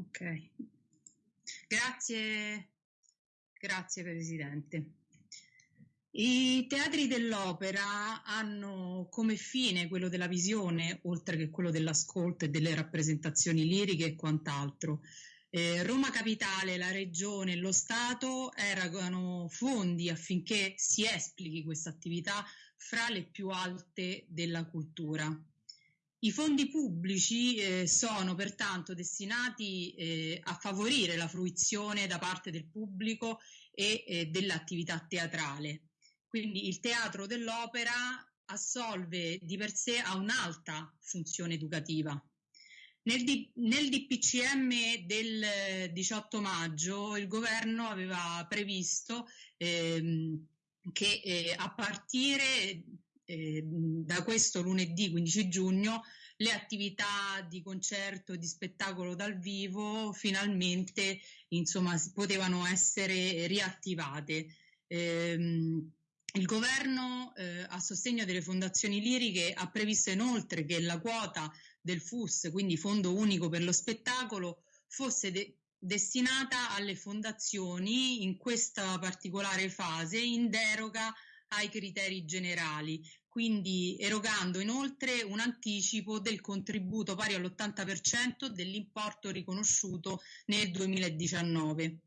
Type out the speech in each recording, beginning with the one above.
Ok. Grazie, grazie Presidente. I teatri dell'opera hanno come fine quello della visione, oltre che quello dell'ascolto e delle rappresentazioni liriche e quant'altro. Eh, Roma Capitale, la Regione e lo Stato erano fondi affinché si esplichi questa attività fra le più alte della cultura. I fondi pubblici eh, sono pertanto destinati eh, a favorire la fruizione da parte del pubblico e eh, dell'attività teatrale. Quindi il teatro dell'opera assolve di per sé a un'alta funzione educativa. Nel, D- nel, DPCM del 18 maggio il governo aveva previsto ehm, che eh, a partire eh, da questo lunedì 15 giugno le attività di concerto e di spettacolo dal vivo finalmente insomma, potevano essere riattivate. Eh, il governo eh, a sostegno delle fondazioni liriche ha previsto inoltre che la quota del FUS, quindi Fondo Unico per lo Spettacolo, fosse de- destinata alle fondazioni in questa particolare fase in deroga ai criteri generali, quindi erogando inoltre un anticipo del contributo pari all'80% dell'importo riconosciuto nel 2019.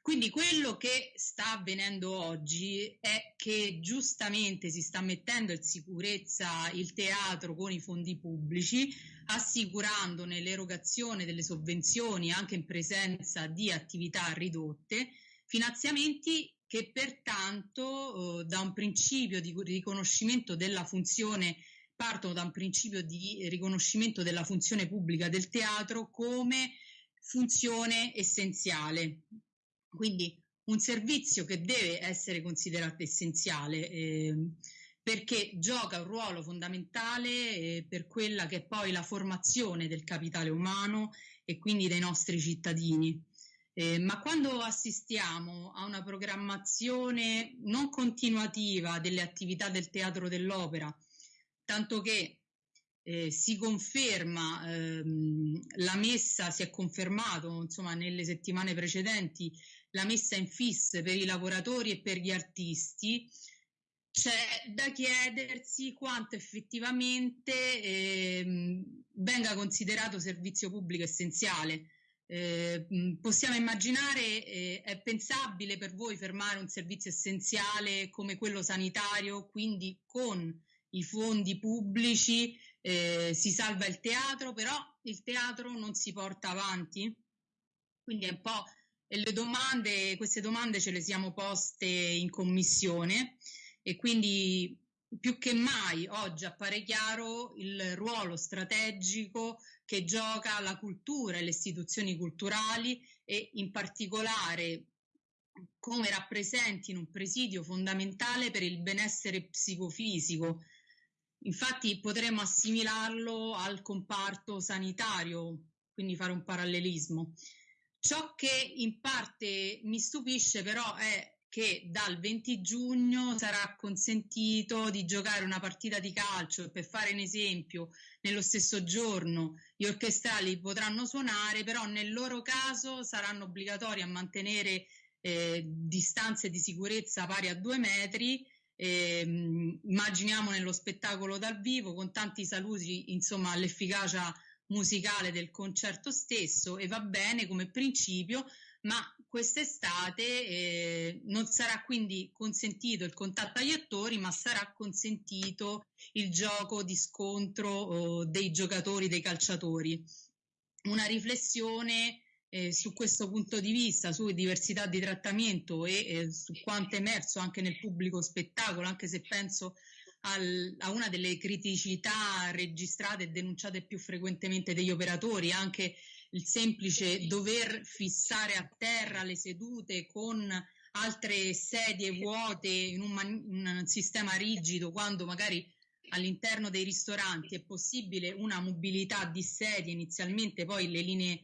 Quindi quello che sta avvenendo oggi è che giustamente si sta mettendo in sicurezza il teatro con i fondi pubblici, assicurandone l'erogazione delle sovvenzioni anche in presenza di attività ridotte, finanziamenti che pertanto eh, da un principio di riconoscimento della funzione partono da un principio di riconoscimento della funzione pubblica del teatro come funzione essenziale. Quindi un servizio che deve essere considerato essenziale eh, perché gioca un ruolo fondamentale eh, per quella che è poi la formazione del capitale umano e quindi dei nostri cittadini. Eh, ma quando assistiamo a una programmazione non continuativa delle attività del teatro dell'opera, tanto che eh, si conferma, ehm, la messa si è confermato insomma nelle settimane precedenti la messa in fis per i lavoratori e per gli artisti, c'è da chiedersi quanto effettivamente ehm, venga considerato servizio pubblico essenziale. Eh, possiamo immaginare, eh, è pensabile per voi fermare un servizio essenziale come quello sanitario, quindi con i fondi pubblici eh, si salva il teatro, però il teatro non si porta avanti? Quindi è un po' le domande, queste domande ce le siamo poste in commissione e quindi più che mai oggi appare chiaro il ruolo strategico che gioca la cultura e le istituzioni culturali e in particolare come rappresentino un presidio fondamentale per il benessere psicofisico. Infatti potremmo assimilarlo al comparto sanitario, quindi fare un parallelismo. Ciò che in parte mi stupisce però è che dal 20 giugno sarà consentito di giocare una partita di calcio, per fare un esempio, nello stesso giorno gli orchestrali potranno suonare, però nel loro caso saranno obbligatori a mantenere eh, distanze di sicurezza pari a due metri. Eh, immaginiamo nello spettacolo dal vivo con tanti saluti, insomma, all'efficacia musicale del concerto stesso e va bene come principio, ma quest'estate eh, non sarà quindi consentito il contatto agli attori, ma sarà consentito il gioco di scontro oh, dei giocatori, dei calciatori. Una riflessione eh, su questo punto di vista, su diversità di trattamento e eh, su quanto è emerso anche nel pubblico spettacolo, anche se penso al, a una delle criticità registrate e denunciate più frequentemente degli operatori, anche il semplice dover fissare a terra le sedute con altre sedie vuote in un, man- un sistema rigido quando magari all'interno dei ristoranti è possibile una mobilità di sedie inizialmente, poi le linee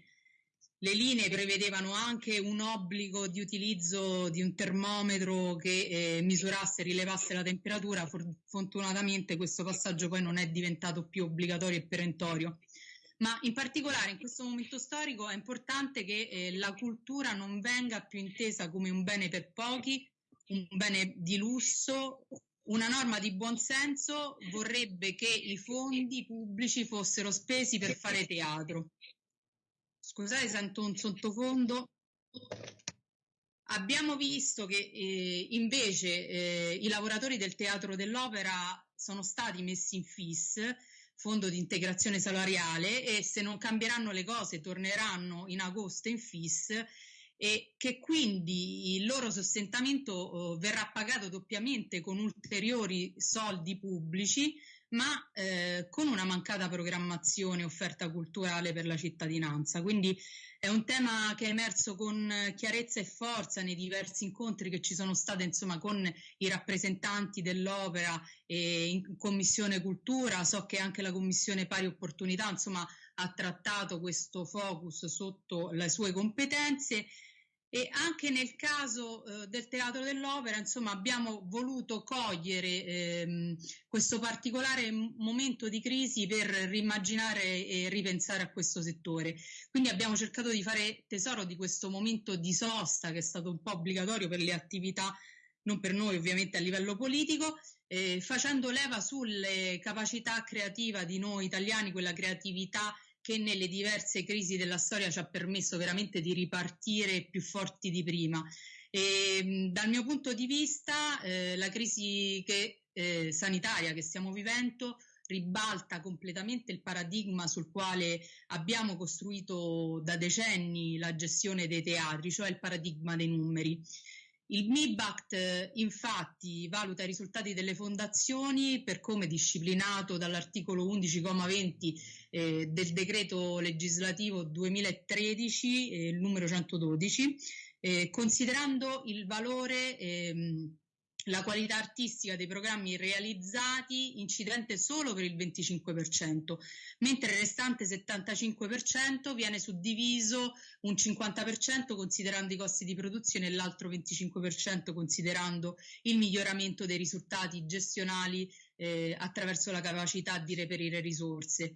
le linee prevedevano anche un obbligo di utilizzo di un termometro che eh, misurasse e rilevasse la temperatura. For- fortunatamente questo passaggio poi non è diventato più obbligatorio e perentorio. Ma in particolare in questo momento storico è importante che eh, la cultura non venga più intesa come un bene per pochi, un bene di lusso. Una norma di buonsenso vorrebbe che i fondi pubblici fossero spesi per fare teatro. Scusate, sento un sottofondo. Abbiamo visto che eh, invece eh, i lavoratori del teatro dell'opera sono stati messi in FIS fondo di integrazione salariale e se non cambieranno le cose torneranno in agosto in FIS e che quindi il loro sostentamento eh, verrà pagato doppiamente con ulteriori soldi pubblici ma eh, con una mancata programmazione offerta culturale per la cittadinanza. Quindi è un tema che è emerso con chiarezza e forza nei diversi incontri che ci sono stati insomma, con i rappresentanti dell'opera e in Commissione Cultura. So che anche la Commissione Pari Opportunità insomma, ha trattato questo focus sotto le sue competenze e anche nel caso eh, del teatro dell'opera, insomma, abbiamo voluto cogliere ehm, questo particolare momento di crisi per rimmaginare e ripensare a questo settore. Quindi abbiamo cercato di fare tesoro di questo momento di sosta che è stato un po' obbligatorio per le attività, non per noi ovviamente a livello politico, eh, facendo leva sulle capacità creative di noi italiani, quella creatività che nelle diverse crisi della storia ci ha permesso veramente di ripartire più forti di prima. E, dal mio punto di vista, eh, la crisi che, eh, sanitaria che stiamo vivendo ribalta completamente il paradigma sul quale abbiamo costruito da decenni la gestione dei teatri, cioè il paradigma dei numeri. Il MIBACT infatti valuta i risultati delle fondazioni per come disciplinato dall'articolo 11,20 eh, del decreto legislativo 2013, eh, numero 112, eh, considerando il valore ehm, la qualità artistica dei programmi realizzati incidente solo per il 25%, mentre il restante 75% viene suddiviso un 50% considerando i costi di produzione e l'altro 25% considerando il miglioramento dei risultati gestionali eh, attraverso la capacità di reperire risorse.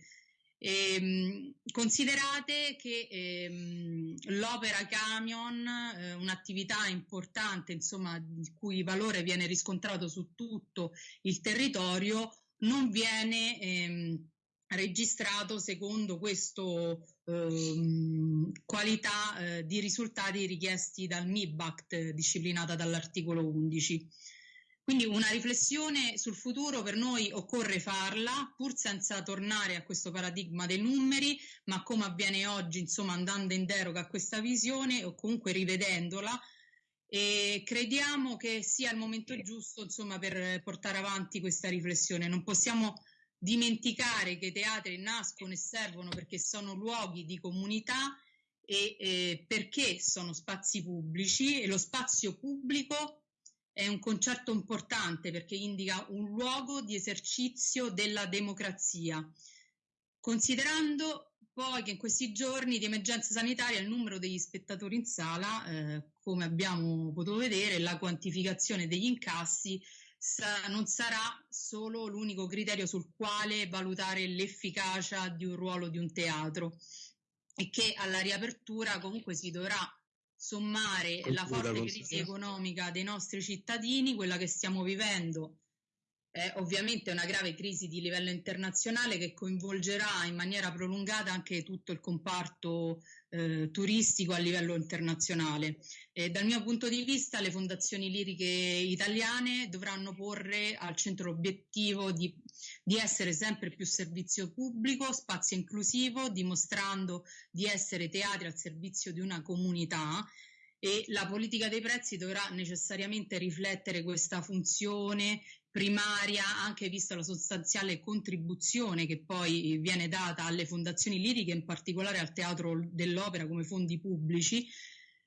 Ehm, considerate che ehm, l'opera camion, eh, un'attività importante, insomma, il cui valore viene riscontrato su tutto il territorio, non viene ehm, registrato secondo questo ehm, qualità eh, di risultati richiesti dal MIBACT disciplinata dall'articolo 11. Quindi una riflessione sul futuro per noi occorre farla, pur senza tornare a questo paradigma dei numeri, ma come avviene oggi, insomma, andando in deroga a questa visione o comunque rivedendola. E crediamo che sia il momento giusto, insomma, per portare avanti questa riflessione. Non possiamo dimenticare che i teatri nascono e servono perché sono luoghi di comunità e eh, perché sono spazi pubblici e lo spazio pubblico è un concetto importante perché indica un luogo di esercizio della democrazia. Considerando poi che in questi giorni di emergenza sanitaria il numero degli spettatori in sala, eh, come abbiamo potuto vedere, la quantificazione degli incassi sa- non sarà solo l'unico criterio sul quale valutare l'efficacia di un ruolo di un teatro e che alla riapertura comunque si dovrà sommare la forte crisi economica dei nostri cittadini, quella che stiamo vivendo è ovviamente una grave crisi di livello internazionale che coinvolgerà in maniera prolungata anche tutto il comparto eh, turistico a livello internazionale. E dal mio punto di vista le fondazioni liriche italiane dovranno porre al centro l'obiettivo di, di essere sempre più servizio pubblico, spazio inclusivo, dimostrando di essere teatri al servizio di una comunità e la politica dei prezzi dovrà necessariamente riflettere questa funzione primaria, anche vista la sostanziale contribuzione che poi viene data alle fondazioni liriche, in particolare al teatro dell'opera come fondi pubblici,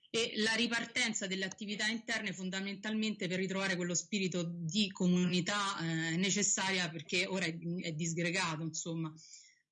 e la ripartenza delle attività interne fondamentalmente per ritrovare quello spirito di comunità eh, necessaria perché ora è, è disgregato, insomma.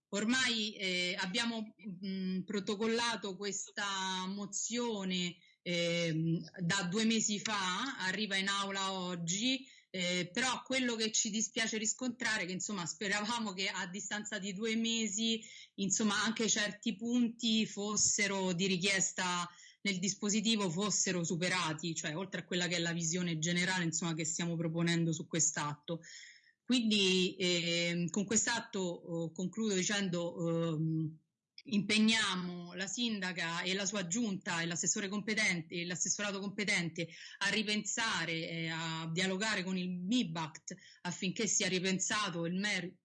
Ormai eh, abbiamo mh, protocollato questa mozione eh, da due mesi fa, arriva in aula oggi, Eh, però quello che ci dispiace riscontrare è che insomma speravamo che a distanza di due mesi insomma anche certi punti fossero di richiesta nel dispositivo fossero superati, cioè oltre a quella che è la visione generale insomma, che stiamo proponendo su quest'atto. Quindi eh, con quest'atto oh, concludo dicendo eh, impegniamo la sindaca e la sua giunta e l'assessore competente e l'assessorato competente a ripensare e a dialogare con il MIBACT affinché sia ripensato il,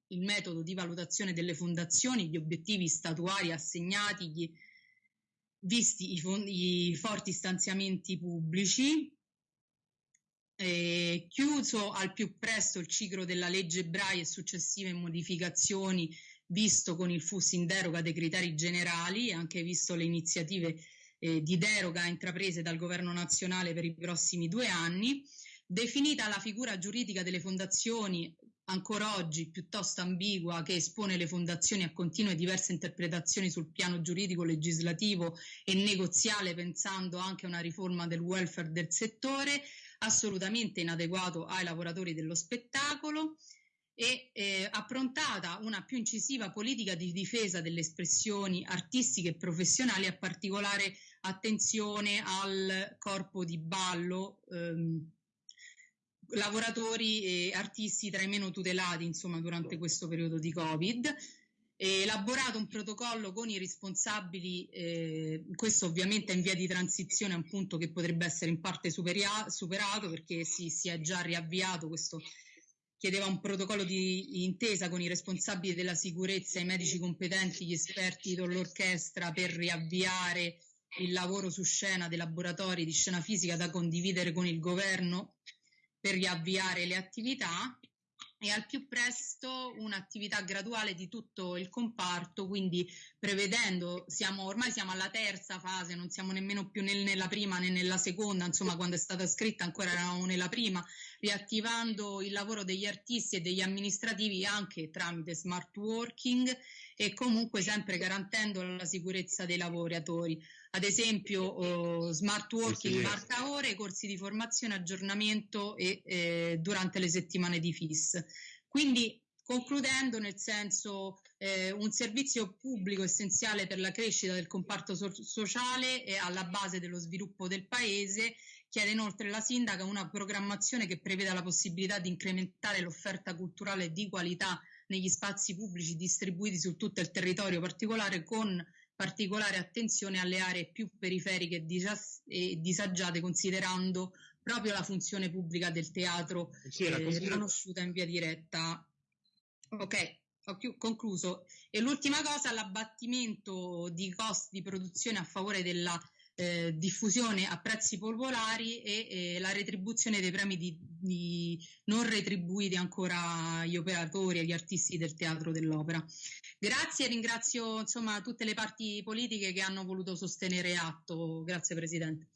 il metodo di valutazione delle fondazioni, gli obiettivi statuari assegnati, visti i, i forti stanziamenti pubblici. Eh, chiuso al più presto il ciclo della legge Brai e successive modificazioni visto con il FUS in deroga dei criteri generali e anche visto le iniziative eh, di deroga intraprese dal governo nazionale per i prossimi due anni, definita la figura giuridica delle fondazioni ancora oggi piuttosto ambigua che espone le fondazioni a continue diverse interpretazioni sul piano giuridico, legislativo e negoziale pensando anche a una riforma del welfare del settore assolutamente inadeguato ai lavoratori dello spettacolo e eh, approntata una più incisiva politica di difesa delle espressioni artistiche e professionali, a particolare attenzione al corpo di ballo, ehm, lavoratori e artisti tra i meno tutelati insomma, durante questo periodo di Covid. E elaborato un protocollo con i responsabili, eh, questo ovviamente è in via di transizione, un punto che potrebbe essere in parte superia- superato perché si, si è già riavviato questo chiedeva un protocollo di intesa con i responsabili della sicurezza, i medici competenti, gli esperti dell'orchestra per riavviare il lavoro su scena dei laboratori di scena fisica da condividere con il governo per riavviare le attività e al più presto un'attività graduale di tutto il comparto, quindi prevedendo, siamo, ormai siamo alla terza fase, non siamo nemmeno più nel, nella prima né nella seconda, insomma quando è stata scritta ancora eravamo nella prima, riattivando il lavoro degli artisti e degli amministrativi anche tramite smart working e comunque sempre garantendo la sicurezza dei lavoratori. Ad esempio oh, smart working, marca ore, corsi di formazione, aggiornamento e eh, durante le settimane di FIS. Quindi concludendo nel senso eh, un servizio pubblico essenziale per la crescita del comparto so- sociale e alla base dello sviluppo del paese Chiede inoltre la sindaca una programmazione che preveda la possibilità di incrementare l'offerta culturale di qualità negli spazi pubblici distribuiti su tutto il territorio particolare con particolare attenzione alle aree più periferiche e disagiate considerando proprio la funzione pubblica del teatro sì, eh, riconosciuta in via diretta. Ok, ho chiu- concluso. E l'ultima cosa, l'abbattimento di costi di produzione a favore della eh, diffusione a prezzi popolari e eh, la retribuzione dei premi di, di non retribuiti ancora agli operatori, agli artisti del teatro dell'opera. Grazie, ringrazio insomma tutte le parti politiche che hanno voluto sostenere atto. Grazie Presidente.